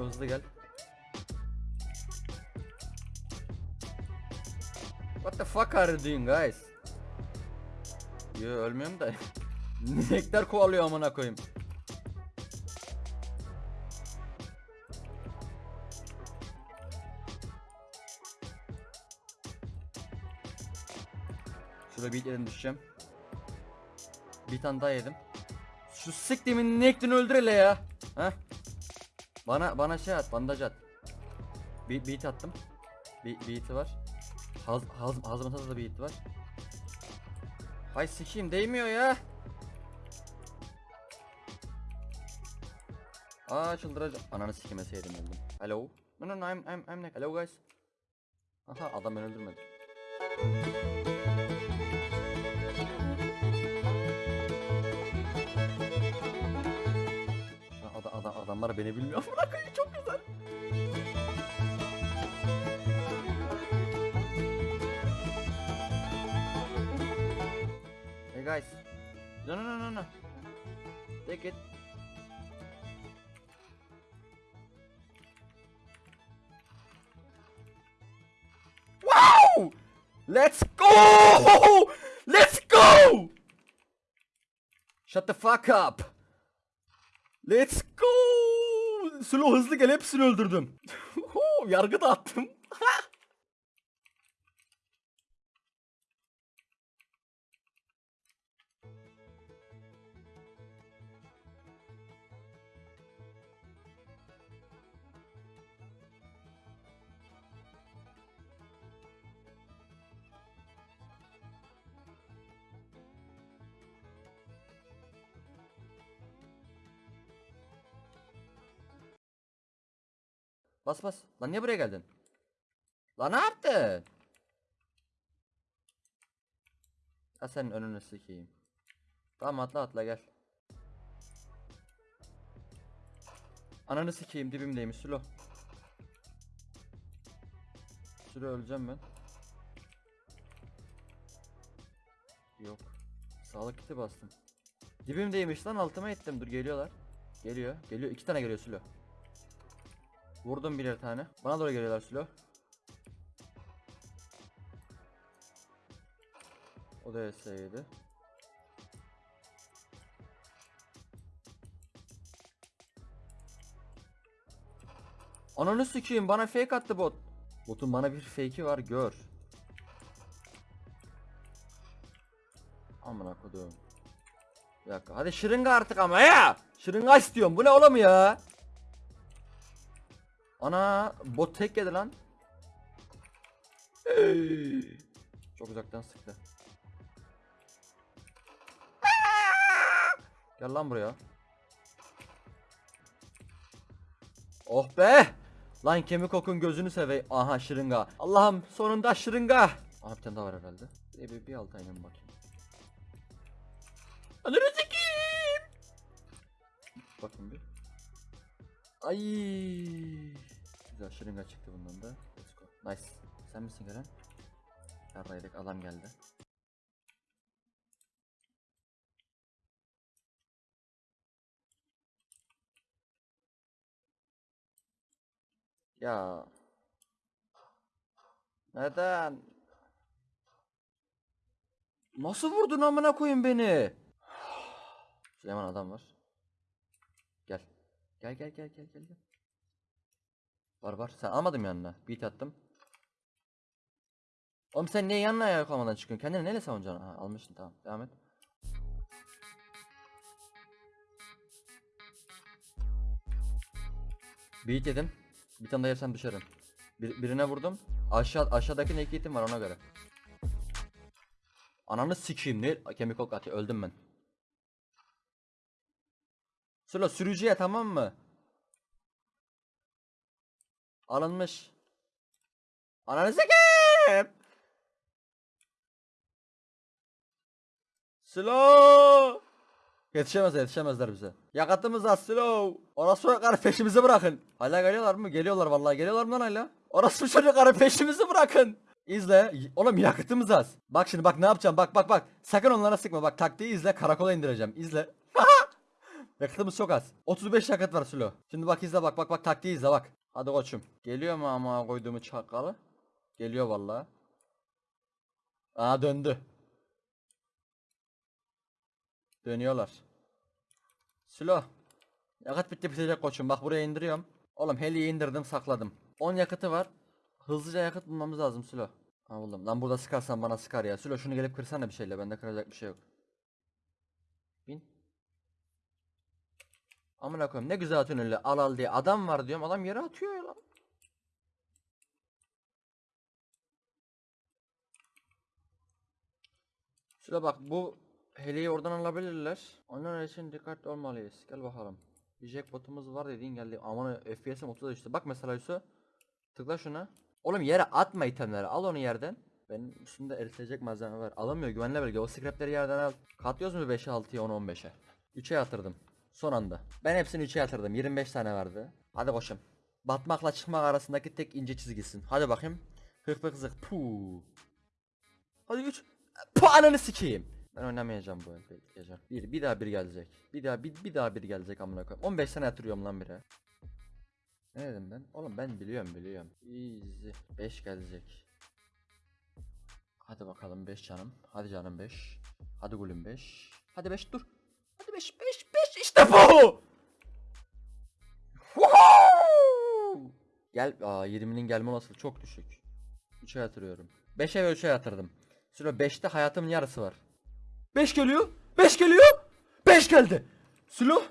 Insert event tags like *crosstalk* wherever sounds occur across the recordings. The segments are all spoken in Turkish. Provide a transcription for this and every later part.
Şöyle hızlı gel. What the fuck are you doing guys? Yo ölmüyorum da. *laughs* Nektar kovalıyor amına koyayım. Şurada bir yerim düşeceğim. Bir tane daha yedim. Şu siktimin Nektar'ını öldür hele ya. Ha? Bana bana şey at, bandaj at. Bir beat attım. Bir beat'i var. Haz haz hazırlatada da beat var. Hay sikeyim değmiyor ya. Aa çıldıracağım. Ananı sikemeseydim öldüm. Hello. No no no I'm I'm I'm. Hello guys. Aha adam beni öldürmedi. Adamlar beni bilmiyor. *laughs* Bırakın çok güzel. Hey guys. No no no no no. Take it. Wow! Let's go! Let's go! Shut the fuck up. Let's go! Slow hızlı gel hepsini öldürdüm. *laughs* Yargı da attım. *laughs* Bas bas. Lan niye buraya geldin? Lan ne yaptın? Ha senin önünü sikeyim. Tamam atla atla gel. Ananı sikeyim dibimdeymiş Sülo. Sülo öleceğim ben. Yok. Sağlık kiti bastım. Dibimdeymiş lan altıma ettim. Dur geliyorlar. Geliyor. Geliyor. iki tane geliyor Sülo. Vurdum birer tane. Bana doğru geliyorlar Sülo. O da S7. Ananı sikeyim bana fake attı bot. Botun bana bir fake'i var gör. Amına kodum. Bir dakika hadi şırınga artık ama ya. Şırınga istiyorum bu ne oğlum ya. Ana bot tek yedi lan. Çok uzaktan sıktı. Gel lan buraya. Oh be! Lan kemik okun gözünü sevey. Aha şırınga. Allah'ım sonunda şırınga. Aha bir tane daha var herhalde. Bir, bir, bir alt aynen bakayım. Ananı sikeyim. Bakın bir. Ay. Güzel çıktı bundan da. Let's go. Nice. Sen misin gelen? Yarraydık adam geldi. Ya. Neden? Nasıl vurdun amına koyun beni? Süleyman adam var. Gel. Gel gel gel gel gel. gel. Var var. Sen almadım yanına. Beat attım. Oğlum sen niye yanına ayak olmadan çıkıyorsun? Kendini neyle savunacaksın? Ha, almışsın tamam. Devam et. Beat yedim. Bir tane daha yersem düşerim. Bir, birine vurdum. Aşağı aşağıdaki naked'im var ona göre. Ananı sikeyim ne? Kemik ok atıyor. Öldüm ben. Sıla sürücüye tamam mı? Alınmış. Ananı sikeyim. Slow. Yetişemez yetişemezler bize. Yakıtımız az slow. Orası çocukları peşimizi bırakın. Hala geliyorlar mı? Geliyorlar vallahi geliyorlar mı lan hala? Orası çocukları peşimizi bırakın. İzle. Oğlum yakıtımız az. Bak şimdi bak ne yapacağım. Bak bak bak. Sakın onlara sıkma. Bak taktiği izle. Karakola indireceğim. İzle. *laughs* Yakıtımız çok az. 35 yakıt var Sülo. Şimdi bak izle bak bak bak taktiği izle bak. Hadi koçum. Geliyor mu ama koyduğumu çakalı? Geliyor vallahi. Aa döndü. Dönüyorlar. Sülo. Yakıt bitti bitecek koçum. Bak buraya indiriyorum. Oğlum heliyi indirdim sakladım. 10 yakıtı var. Hızlıca yakıt bulmamız lazım Sülo. Ha buldum. Lan burada sıkarsan bana sıkar ya. Sülo şunu gelip kırsana bir şeyle. Bende kıracak bir şey yok. Bin. Amına koyayım ne güzel atıyorsun öyle al al diye. Adam var diyorum. Adam yere atıyor ya lan. Şöyle bak bu heliyi oradan alabilirler. Onlar için dikkatli olmalıyız. Gel bakalım. Bir jackpotumuz var dediğin geldi. Aman FPS'im 30'a düştü. Bak mesela Yusuf. Tıkla şuna. Oğlum yere atma itemleri. Al onu yerden. Benim üstümde eritecek malzeme var. Alamıyor güvenli bölge. O scrapleri yerden al. Katlıyoruz mu 5'e 6'ya 10'a 15'e? 3'e yatırdım. Son anda. Ben hepsini 3'e yatırdım. 25 tane vardı. Hadi koşum. Batmakla çıkmak arasındaki tek ince çizgisin. Hadi bakayım. Hık hık zık. Puu. Hadi 3. Puh ananı sikeyim. Ben oynamayacağım bu gece. Bir, bir daha bir gelecek. Bir daha bir, bir daha bir gelecek amına koyayım. 15 tane yatırıyorum lan bire. Ne dedim ben? Oğlum ben biliyorum biliyorum. Easy. 5 gelecek. Hadi bakalım 5 canım. Hadi canım 5. Hadi gülüm 5. Hadi 5 dur. Hadi 5 5 5 işte bu. Woohoo! Gel aa 20'nin gelme olasılığı çok düşük. 3'e yatırıyorum. 5'e ve 3'e yatırdım. Süre 5'te hayatımın yarısı var. 5 geliyor. 5 geliyor. 5 geldi. Sülo.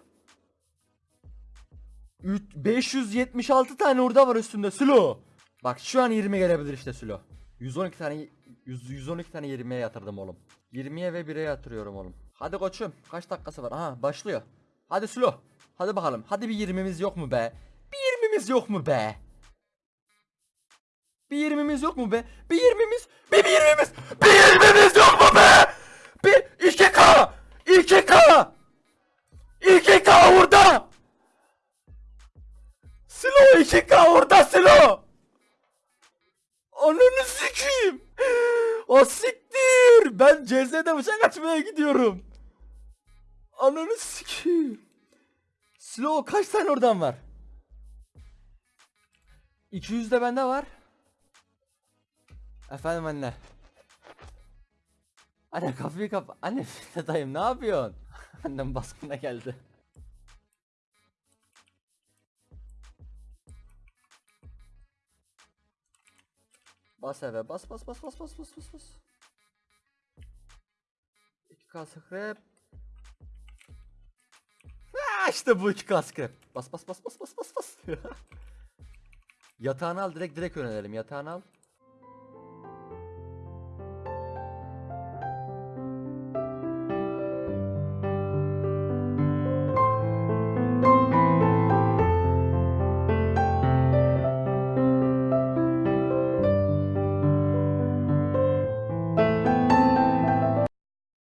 Üç- 576 tane orada var üstünde Sülo. Bak şu an 20 gelebilir işte Sülo. 112 tane 100, 112 tane 20'ye yatırdım oğlum. 20'ye ve 1'e yatırıyorum oğlum. Hadi koçum kaç dakikası var? Aha başlıyor. Hadi Sülo. Hadi bakalım. Hadi bir 20'miz yok mu be? Bir 20'miz yok mu be? Bir 20'miz yok mu be? Bir 20'miz, bir 20'miz, bir 20'miz yok mu be? Bir 2K, 2K, 2K orada. Silo 2K orada Silo. Ananı sikeyim. O siktir. Ben CZ'de bıçak açmaya gidiyorum. Ananı sikeyim. Silo kaç tane oradan var? 200 de bende var. Efendim anne. Anne kapıyı kapa. Anne *laughs* dayım ne yapıyorsun? *laughs* Annem baskına geldi. Bas eve bas bas bas bas bas bas bas bas. 2K scrap. İşte bu 2K scrap. Bas bas bas bas bas bas bas. *laughs* Yatağını al direkt direkt yönelelim. Yatağını al.